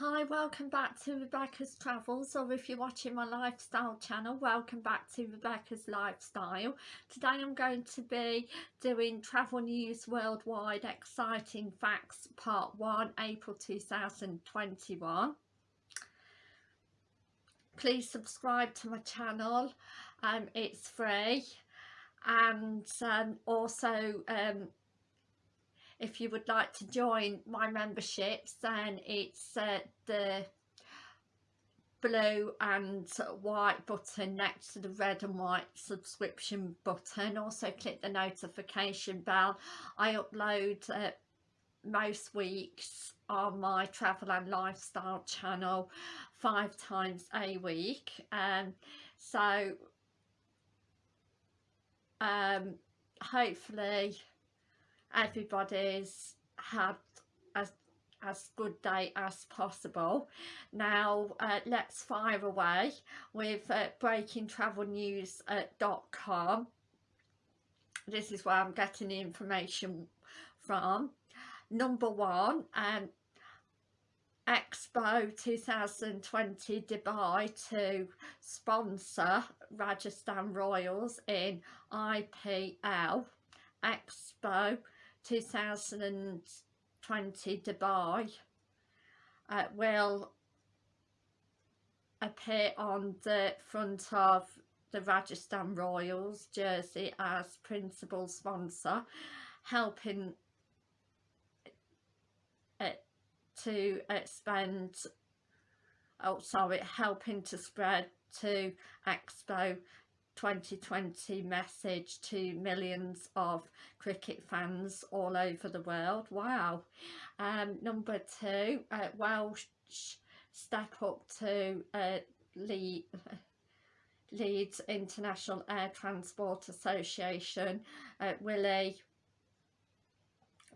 Hi, welcome back to Rebecca's Travels or if you're watching my lifestyle channel, welcome back to Rebecca's Lifestyle. Today I'm going to be doing Travel News Worldwide Exciting Facts Part 1, April 2021. Please subscribe to my channel, um, it's free and um, also um, if you would like to join my memberships then it's uh, the blue and white button next to the red and white subscription button. Also click the notification bell. I upload uh, most weeks on my travel and lifestyle channel five times a week. And um, so um, hopefully everybody's had as as good day as possible. Now uh, let's fire away with uh, breakingtravelnews.com this is where I'm getting the information from. Number one um, Expo 2020 Dubai to sponsor Rajasthan Royals in IPL Expo 2020 Dubai uh, will appear on the front of the Rajasthan Royals jersey as principal sponsor helping it to expand oh sorry helping to spread to Expo 2020 message to millions of cricket fans all over the world. Wow. Um number two uh, Walsh step up to uh, lead Leeds International Air Transport Association uh, Willie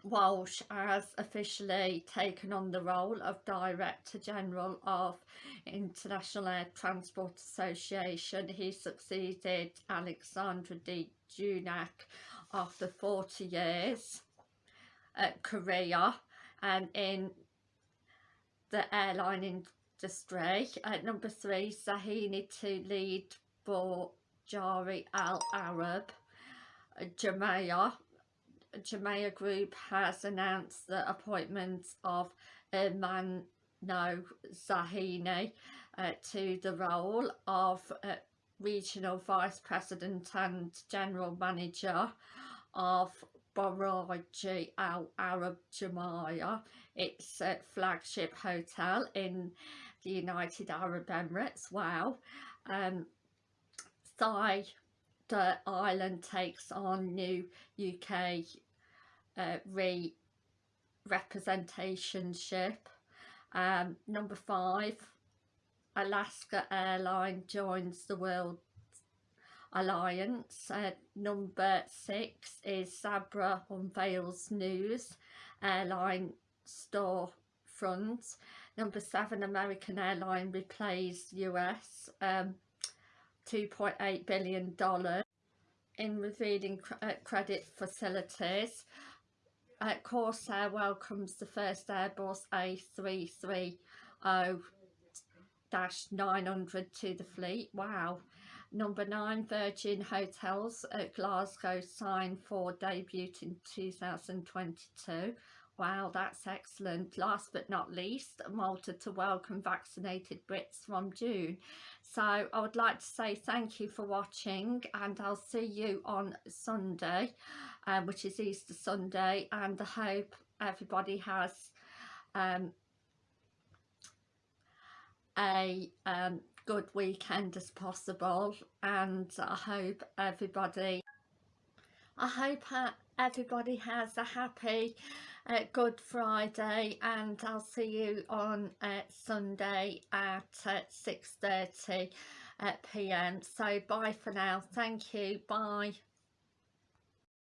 Walsh has officially taken on the role of Director General of International Air Transport Association. He succeeded Alexandre de Juniac after 40 years at career and in the airline industry. At number three, Zahini to lead for Jari Al Arab, uh, Jamaica Jumeirah Group has announced the appointment of Mano Zahini uh, to the role of uh, Regional Vice President and General Manager of Burj Al Arab Jumeirah. It's a flagship hotel in the United Arab Emirates. Wow. Um, Thai the island takes on new UK uh, re representationship. Um, number five, Alaska Airline joins the World Alliance. Uh, number six is Sabre unveils news airline store front. Number seven, American Airline replays US um, $2.8 billion in revealing cr uh, credit facilities. Uh, Corsair welcomes the first Airbus A330-900 to the fleet. Wow. Number 9, Virgin Hotels at Glasgow signed for debut in 2022. Wow, that's excellent. Last but not least, Malta to welcome vaccinated Brits from June. So I would like to say thank you for watching and I'll see you on Sunday, um, which is Easter Sunday. And I hope everybody has um, a um, good weekend as possible. And I hope everybody, I hope everybody has a happy uh, Good Friday and I'll see you on uh, Sunday at uh, 6.30 uh, pm. So bye for now. Thank you. Bye.